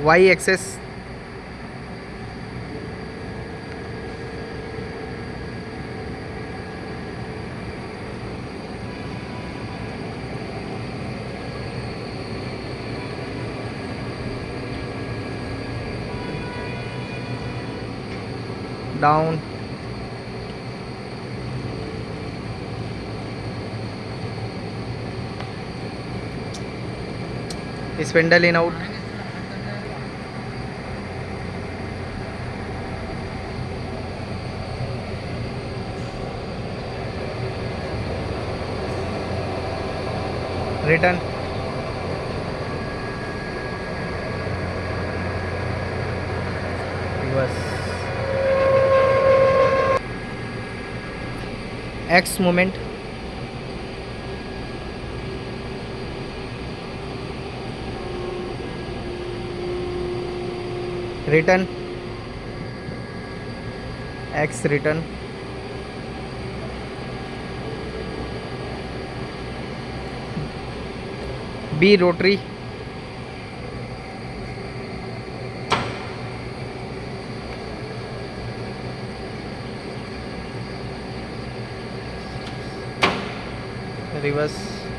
y axis. Down. Spindle in out return. बस। X moment return X return b rotary reverse